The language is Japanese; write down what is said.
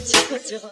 こちらこ。